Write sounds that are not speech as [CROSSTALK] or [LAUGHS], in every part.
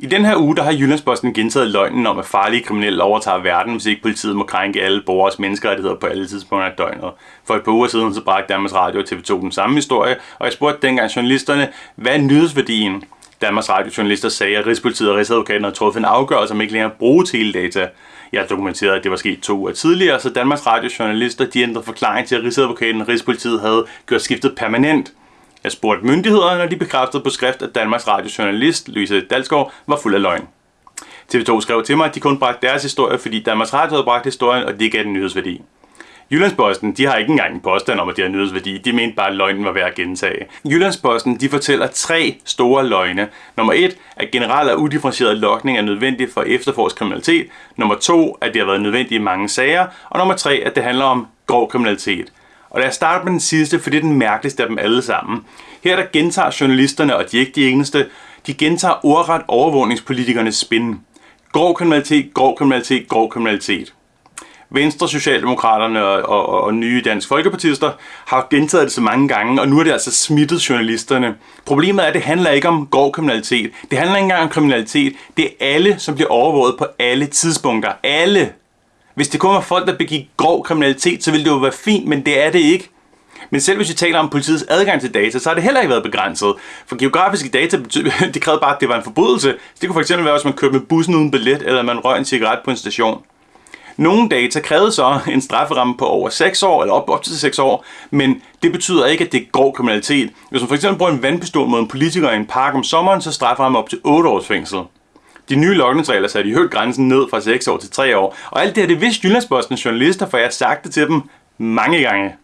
I den her uge der har Jyllandsposten gentaget løgnen om, at farlige kriminelle overtager verden, hvis ikke politiet må krænke alle borgers menneskerettigheder på alle tidspunkter af døgnet. For et par uger siden så bragte Danmarks Radio og TV2 den samme historie, og jeg spurgte dengang journalisterne, hvad er nyhedsværdien? Danmarks Radio journalister sagde, at Rigspolitiet og Rigsadvokaten havde truffet en afgørelse om ikke længere at bruge teledata. Jeg har dokumenteret, at det var sket to uger tidligere, så Danmarks Radio journalister de ændrede forklaring til, at Rigsadvokaten og Rigspolitiet havde gjort skiftet permanent. Jeg spurgte myndighederne, og de bekræftede på skrift, at Danmarks Radiojournalist Louise Dalsgaard var fuld af løgn. TV2 skrev til mig, at de kun bragte deres historie, fordi Danmarks Radio havde bragt historien, og det gav den nyhedsværdi. Jyllandsposten, de har ikke engang en påstand om, at det har nyhedsværdi. De mente bare, at løgnen var værd at gentage. Jyllandsposten, de fortæller tre store løgne. Nummer et, at generelt og udifferentieret lokning er nødvendigt for efterforsk kriminalitet. Nummer to, at det har været nødvendigt i mange sager. Og nummer tre, at det handler om grov kriminalitet. Og lad os starte med den sidste, for det er den mærkeligste af dem alle sammen. Her der gentager journalisterne, og de er ikke de eneste, de gentager ordret overvågningspolitikernes spin. Grov kriminalitet, grov kriminalitet, grov kriminalitet. Venstre, Socialdemokraterne og, og, og nye Dansk Folkepartister har gentaget det så mange gange, og nu er det altså smittet journalisterne. Problemet er, at det handler ikke om grov kriminalitet. Det handler ikke engang om kriminalitet. Det er alle, som bliver overvåget på alle tidspunkter. Alle! Hvis det kun var folk, der begik grov kriminalitet, så ville det jo være fint, men det er det ikke. Men selv hvis vi taler om politiets adgang til data, så har det heller ikke været begrænset. For geografiske data, [LAUGHS] det krævede bare, at det var en forbrydelse. Så det kunne fx være, hvis man kørte med bussen uden billet, eller man røg en cigaret på en station. Nogle data krævede så en strafferamme på over 6 år, eller op, op til 6 år, men det betyder ikke, at det er grov kriminalitet. Hvis man fx bruger en vandpistol mod en politiker i en park om sommeren, så strafferammen op til 8 års fængsel. De nye logningsregler satte i højt grænsen ned fra 6 år til 3 år, og alt det her, det vidste Jyllandsbostens journalister, for jeg har sagt det til dem mange gange.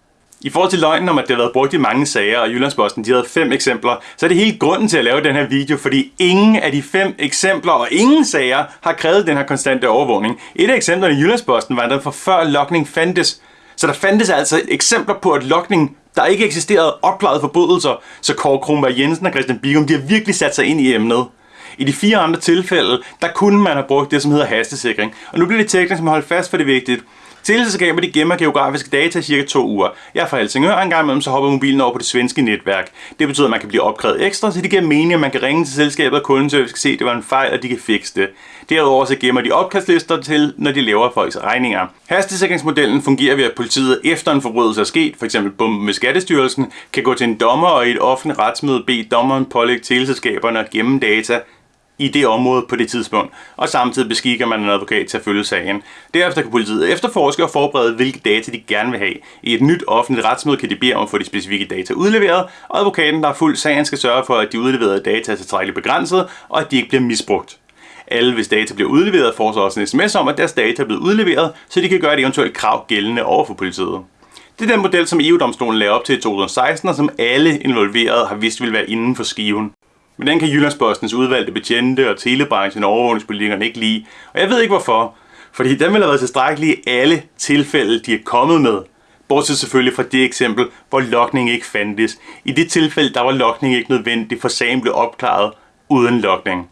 I forhold til løgnen om, at det har været brugt i mange sager, og Jyllandsposten de havde fem eksempler, så er det hele grunden til at lave den her video, fordi ingen af de fem eksempler og ingen sager har krævet den her konstante overvågning. Et af eksemplerne i Jyllandsposten var den for før lokning fandtes. Så der fandtes altså eksempler på, at lokning der ikke eksisterede opklarede forbrydelser, så Kåre Kronberg Jensen og Christian Bigum, de har virkelig sat sig ind i emnet. I de fire andre tilfælde, der kunne man have brugt det, som hedder hastesikring. Og nu bliver det teknisk, som holder fast, for det vigtigt. Teleselskaber de gemmer geografiske data i cirka to uger. Jeg er fra Helsingør, en gang imellem så hopper mobilen over på det svenske netværk. Det betyder, at man kan blive opkrævet ekstra, så det giver mening, at man kan ringe til selskabet og kundeservice skal se, at det var en fejl, og de kan fikse det. Derudover så gemmer de opkastlister til, når de laver folks regninger. Hastesikringsmodellen fungerer ved, at politiet efter en forbrydelse er sket, f.eks. bomben med Skattestyrelsen, kan gå til en dommer og i et offentligt retsmøde bede dommeren pålægge teleselskaberne at gemme data i det område på det tidspunkt, og samtidig beskikker man en advokat til at følge sagen. Derefter kan politiet efterforske og forberede, hvilke data de gerne vil have. I et nyt offentligt retsmøde kan de bede om at få de specifikke data udleveret, og advokaten, der har fuldt sagen, skal sørge for, at de udleverede data er tilstrækkeligt begrænset, og at de ikke bliver misbrugt. Alle, hvis data bliver udleveret, får så også en sms om, at deres data er blevet udleveret, så de kan gøre et eventuelt krav gældende over for politiet. Det er den model, som EU-domstolen lavede op til i 2016, og som alle involverede har vidst ville være inden for skiven. Men den kan Jyllandspostens udvalgte betjente og telebranchen og overvågningspolitikerne ikke lide. Og jeg ved ikke hvorfor. Fordi den vil have været tilstrækkelige i alle tilfælde, de er kommet med. Bortset selvfølgelig fra det eksempel, hvor lokning ikke fandtes. I det tilfælde, der var lokning ikke nødvendig, for sagen blev opklaret uden lokning.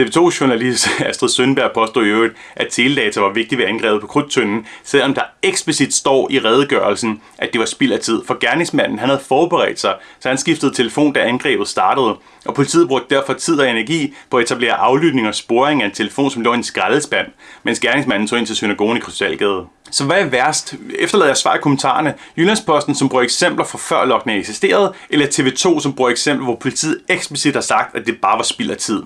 TV2-journalist [LAUGHS] Astrid Sønberg påstod i øvrigt, at teledata var vigtigt ved angrebet på krudtønden, selvom der eksplicit står i redegørelsen, at det var spild af tid. For gerningsmanden han havde forberedt sig, så han skiftede telefon, da angrebet startede. Og politiet brugte derfor tid og energi på at etablere aflytning og sporing af en telefon, som lå i en skraldespand, mens gerningsmanden tog ind til synagogen i Krystalgade. Så hvad er værst? Efterlader jeg svar i kommentarerne. Jyllandsposten, som bruger eksempler fra før lokningen eksisterede, eller TV2, som bruger eksempler, hvor politiet eksplicit har sagt, at det bare var spild af tid.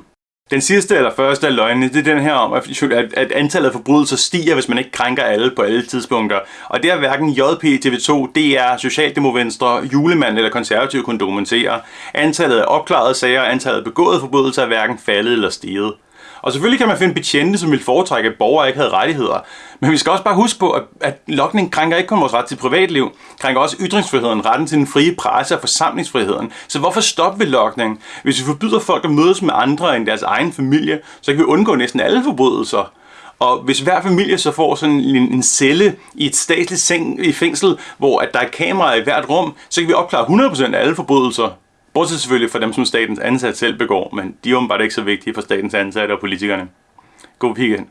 Den sidste eller første af løgnene, det er den her om, at antallet af forbrydelser stiger, hvis man ikke krænker alle på alle tidspunkter. Og det er hverken JP, TV2, DR, Socialdemokrater, Julemand eller Konservative kunne dokumentere. Antallet af opklarede sager og antallet af begåede forbrydelser er hverken faldet eller stiget. Og selvfølgelig kan man finde betjente, som vil foretrække, at borgere ikke havde rettigheder. Men vi skal også bare huske på, at, at lokning krænker ikke kun vores ret til privatliv, krænker også ytringsfriheden, retten til den frie presse og forsamlingsfriheden. Så hvorfor stoppe ved lokning? Hvis vi forbyder folk at mødes med andre end deres egen familie, så kan vi undgå næsten alle forbrydelser. Og hvis hver familie så får sådan en, en celle i et statsligt seng, i fængsel, hvor at der er kameraer i hvert rum, så kan vi opklare 100% af alle forbrydelser. Bortset selvfølgelig for dem, som statens ansatte selv begår, men de er åbenbart ikke så vigtige for statens ansatte og politikerne. God weekend.